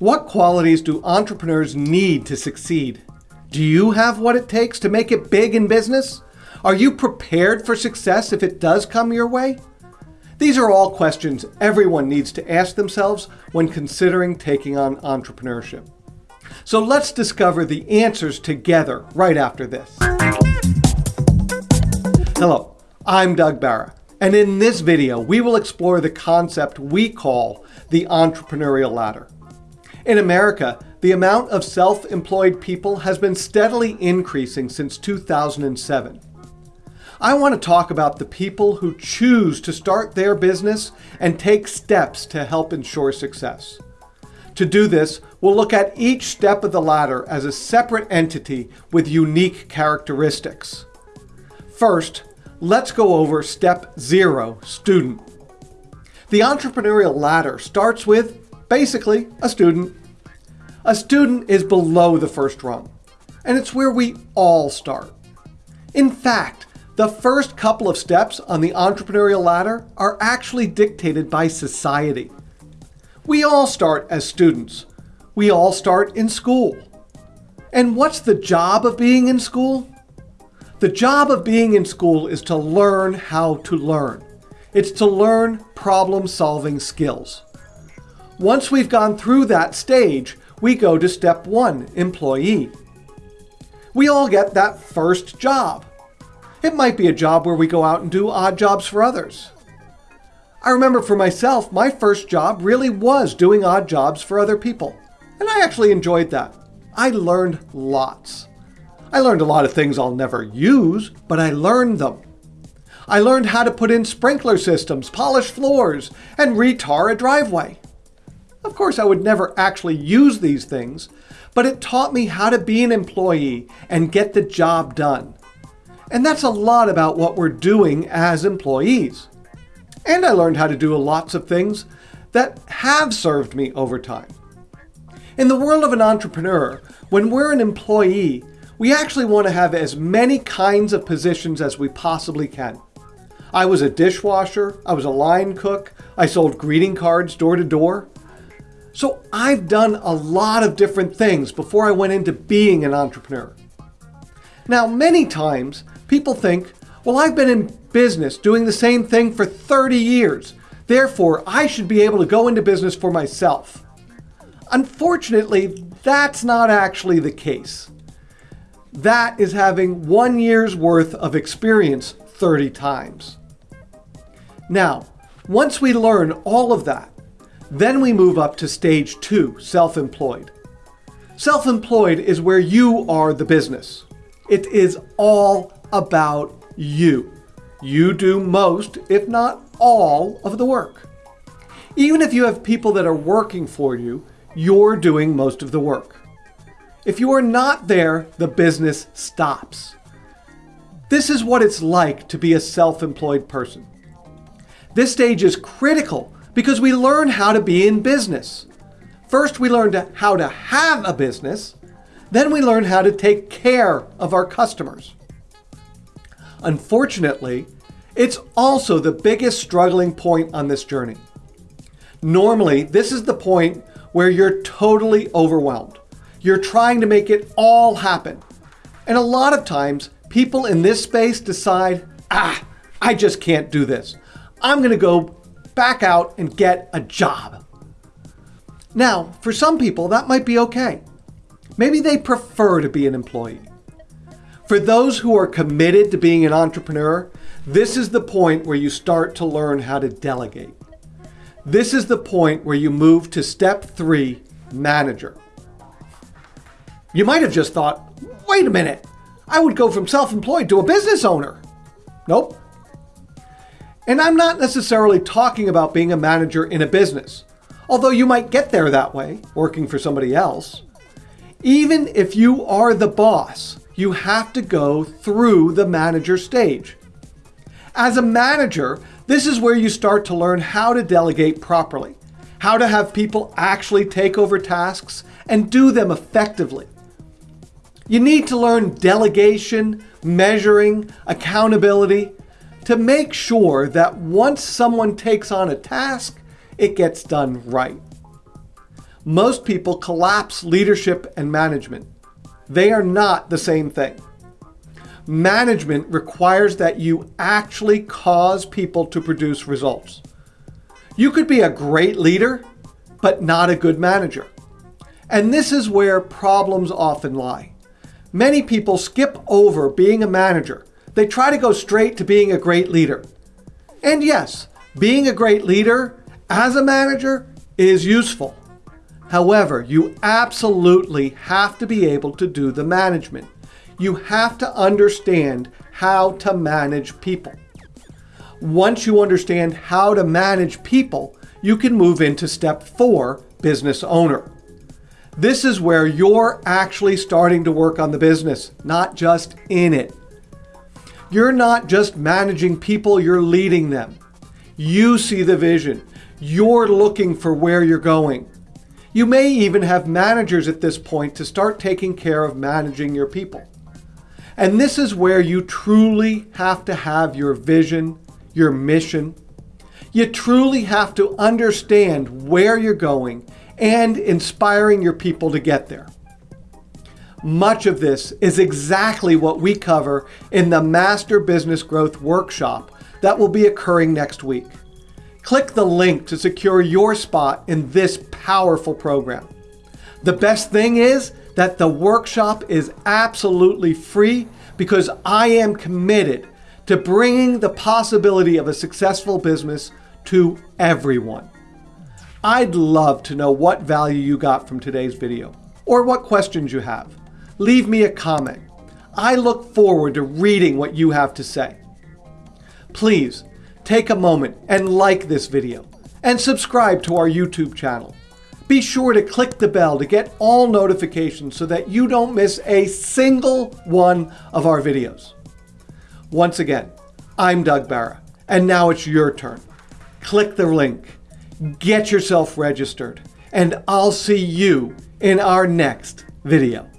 What qualities do entrepreneurs need to succeed? Do you have what it takes to make it big in business? Are you prepared for success if it does come your way? These are all questions everyone needs to ask themselves when considering taking on entrepreneurship. So let's discover the answers together right after this. Hello, I'm Doug Barra, and in this video, we will explore the concept we call the entrepreneurial ladder. In America, the amount of self-employed people has been steadily increasing since 2007. I want to talk about the people who choose to start their business and take steps to help ensure success. To do this, we'll look at each step of the ladder as a separate entity with unique characteristics. First, let's go over step zero, student. The entrepreneurial ladder starts with, basically, a student. A student is below the first rung, and it's where we all start. In fact, the first couple of steps on the entrepreneurial ladder are actually dictated by society. We all start as students. We all start in school. And what's the job of being in school? The job of being in school is to learn how to learn. It's to learn problem-solving skills. Once we've gone through that stage, we go to step one, employee. We all get that first job. It might be a job where we go out and do odd jobs for others. I remember for myself, my first job really was doing odd jobs for other people. And I actually enjoyed that. I learned lots. I learned a lot of things I'll never use, but I learned them. I learned how to put in sprinkler systems, polish floors, and retar a driveway. Of course, I would never actually use these things, but it taught me how to be an employee and get the job done. And that's a lot about what we're doing as employees. And I learned how to do lots of things that have served me over time. In the world of an entrepreneur, when we're an employee, we actually want to have as many kinds of positions as we possibly can. I was a dishwasher, I was a line cook, I sold greeting cards door to door. So I've done a lot of different things before I went into being an entrepreneur. Now, many times People think, well, I've been in business doing the same thing for 30 years. Therefore, I should be able to go into business for myself. Unfortunately, that's not actually the case. That is having one year's worth of experience 30 times. Now, once we learn all of that, then we move up to stage two, self-employed. Self-employed is where you are the business. It is all about you. You do most, if not all, of the work. Even if you have people that are working for you, you're doing most of the work. If you are not there, the business stops. This is what it's like to be a self-employed person. This stage is critical because we learn how to be in business. First, we learn how to have a business. Then we learn how to take care of our customers. Unfortunately, it's also the biggest struggling point on this journey. Normally, this is the point where you're totally overwhelmed. You're trying to make it all happen. And a lot of times, people in this space decide, ah, I just can't do this. I'm going to go back out and get a job. Now, for some people, that might be okay. Maybe they prefer to be an employee. For those who are committed to being an entrepreneur, this is the point where you start to learn how to delegate. This is the point where you move to step three, manager. You might have just thought, wait a minute, I would go from self-employed to a business owner. Nope. And I'm not necessarily talking about being a manager in a business, although you might get there that way, working for somebody else. Even if you are the boss, you have to go through the manager stage. As a manager, this is where you start to learn how to delegate properly, how to have people actually take over tasks and do them effectively. You need to learn delegation, measuring, accountability to make sure that once someone takes on a task, it gets done right. most people collapse leadership and management. They are not the same thing. Management requires that you actually cause people to produce results. You could be a great leader, but not a good manager. And this is where problems often lie. Many people skip over being a manager. They try to go straight to being a great leader. And yes, being a great leader as a manager is useful. However, you absolutely have to be able to do the management. You have to understand how to manage people. Once you understand how to manage people, you can move into step four, business owner. This is where you're actually starting to work on the business, not just in it. You're not just managing people, you're leading them. You see the vision. You're looking for where you're going. You may even have managers at this point to start taking care of managing your people. And this is where you truly have to have your vision, your mission. You truly have to understand where you're going and inspiring your people to get there. Much of this is exactly what we cover in the Master Business Growth Workshop that will be occurring next week. Click the link to secure your spot in this powerful program. The best thing is that the workshop is absolutely free because I am committed to bringing the possibility of a successful business to everyone. I'd love to know what value you got from today's video or what questions you have. Leave me a comment. I look forward to reading what you have to say. Please take a moment and like this video and subscribe to our YouTube channel. Be sure to click the bell to get all notifications so that you don't miss a single one of our videos. Once again, I'm Doug Barra, and now it's your turn. Click the link get yourself registered, and I'll see you in our next video.